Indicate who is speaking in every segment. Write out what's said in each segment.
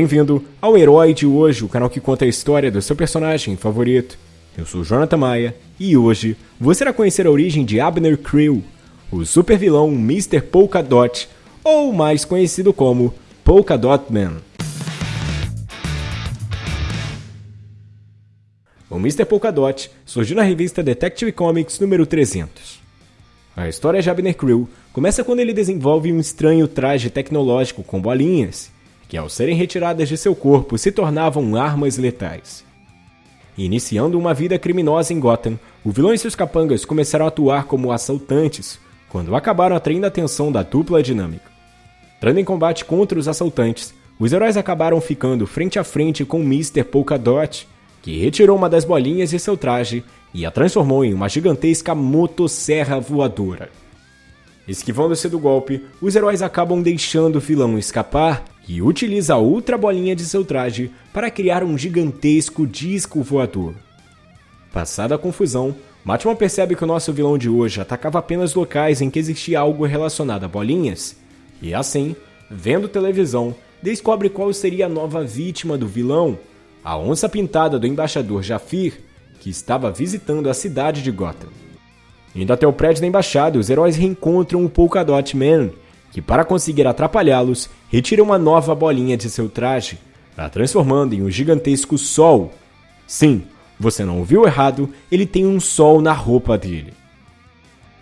Speaker 1: Bem-vindo ao Herói de Hoje, o canal que conta a história do seu personagem favorito. Eu sou Jonathan Maia e hoje você irá conhecer a origem de Abner Creel, o super vilão Mr. Polkadot, ou mais conhecido como Polkadot Man. O Mr. Polkadot surgiu na revista Detective Comics número 300. A história de Abner Creel começa quando ele desenvolve um estranho traje tecnológico com bolinhas que ao serem retiradas de seu corpo se tornavam armas letais. Iniciando uma vida criminosa em Gotham, o vilão e seus capangas começaram a atuar como assaltantes, quando acabaram atraindo a atenção da dupla dinâmica. Entrando em combate contra os assaltantes, os heróis acabaram ficando frente a frente com Mr. Polkadot, que retirou uma das bolinhas de seu traje e a transformou em uma gigantesca motosserra voadora. Esquivando-se do golpe, os heróis acabam deixando o vilão escapar e utiliza a outra bolinha de seu traje para criar um gigantesco disco voador. Passada a confusão, Batman percebe que o nosso vilão de hoje atacava apenas locais em que existia algo relacionado a bolinhas, e assim, vendo televisão, descobre qual seria a nova vítima do vilão, a onça pintada do embaixador Jafir, que estava visitando a cidade de Gotham. Indo até o prédio da embaixada, os heróis reencontram o Polkadot Man, que para conseguir atrapalhá-los, retira uma nova bolinha de seu traje, a transformando em um gigantesco sol. Sim, você não ouviu errado, ele tem um sol na roupa dele.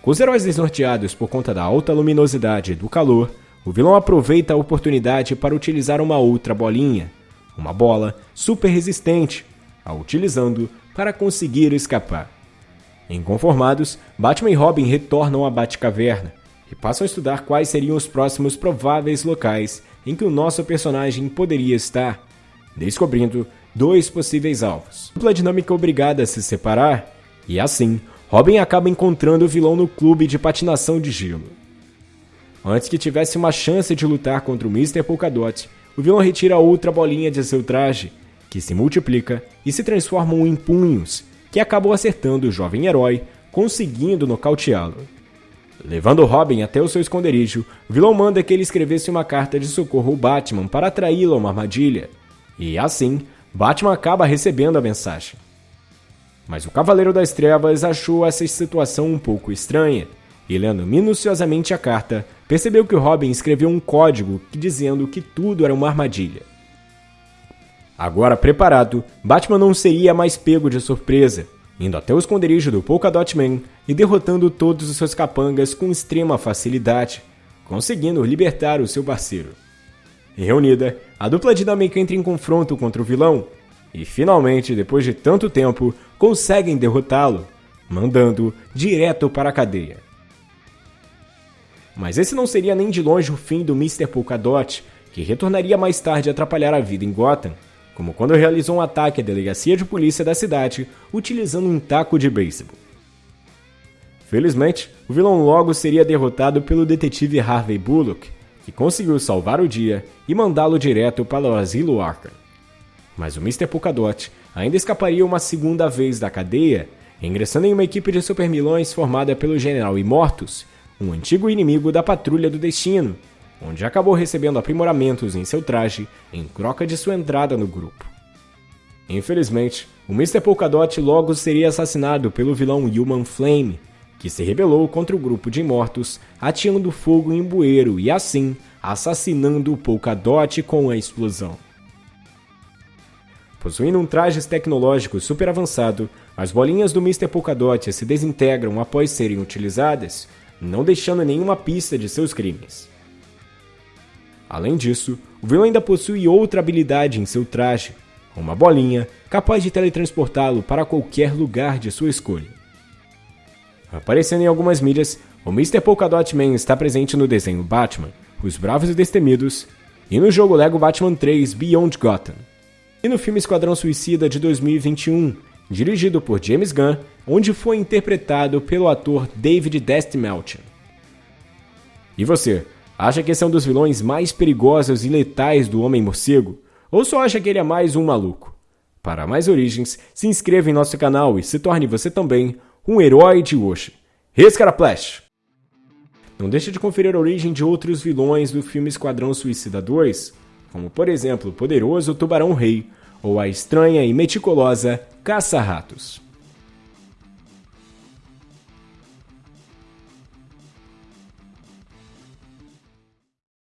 Speaker 1: Com os heróis desnorteados por conta da alta luminosidade e do calor, o vilão aproveita a oportunidade para utilizar uma outra bolinha, uma bola super resistente, a utilizando para conseguir escapar. Inconformados, Batman e Robin retornam à Batcaverna, e passam a estudar quais seriam os próximos prováveis locais em que o nosso personagem poderia estar, descobrindo dois possíveis alvos. Dupla dinâmica obrigada a se separar, e assim, Robin acaba encontrando o vilão no clube de patinação de gelo. Antes que tivesse uma chance de lutar contra o Mr. Polkadot, o vilão retira outra bolinha de seu traje, que se multiplica e se transformam em punhos, que acabam acertando o jovem herói, conseguindo nocauteá-lo. Levando Robin até o seu esconderijo, o vilão manda que ele escrevesse uma carta de socorro ao Batman para atraí-lo a uma armadilha. E assim, Batman acaba recebendo a mensagem. Mas o Cavaleiro das Trevas achou essa situação um pouco estranha, e lendo minuciosamente a carta, percebeu que Robin escreveu um código dizendo que tudo era uma armadilha. Agora preparado, Batman não seria mais pego de surpresa, indo até o esconderijo do Polkadot Man e derrotando todos os seus capangas com extrema facilidade, conseguindo libertar o seu parceiro. Reunida, a dupla dinâmica entra em confronto contra o vilão e finalmente, depois de tanto tempo, conseguem derrotá-lo, mandando direto para a cadeia. Mas esse não seria nem de longe o fim do Mr. Polkadot, que retornaria mais tarde a atrapalhar a vida em Gotham, como quando realizou um ataque à delegacia de polícia da cidade utilizando um taco de beisebol. Felizmente, o vilão logo seria derrotado pelo detetive Harvey Bullock, que conseguiu salvar o dia e mandá-lo direto para o asilo Arkham. Mas o Mr. Polkadot ainda escaparia uma segunda vez da cadeia, ingressando em uma equipe de supermilões formada pelo General Imortus, um antigo inimigo da Patrulha do Destino, onde acabou recebendo aprimoramentos em seu traje em troca de sua entrada no grupo. Infelizmente, o Mr. Polkadot logo seria assassinado pelo vilão Human Flame, que se rebelou contra o grupo de mortos, ateando fogo em bueiro e assim assassinando o Polkadot com a explosão. Possuindo um traje tecnológico super avançado, as bolinhas do Mr. Polkadot se desintegram após serem utilizadas, não deixando nenhuma pista de seus crimes. Além disso, o vilão ainda possui outra habilidade em seu traje, uma bolinha capaz de teletransportá-lo para qualquer lugar de sua escolha. Aparecendo em algumas mídias, o Mr. Polkadot Man está presente no desenho Batman, Os Bravos e Destemidos, e no jogo Lego Batman 3 Beyond Gotham, e no filme Esquadrão Suicida de 2021, dirigido por James Gunn, onde foi interpretado pelo ator David Dastmalchian. E você, Acha que esse é um dos vilões mais perigosos e letais do Homem-Morcego? Ou só acha que ele é mais um maluco? Para mais origens, se inscreva em nosso canal e se torne você também um herói de hoje. Rescaraplash! Não deixe de conferir a origem de outros vilões do filme Esquadrão Suicida 2, como por exemplo o poderoso tubarão-rei ou a estranha e meticulosa caça-ratos.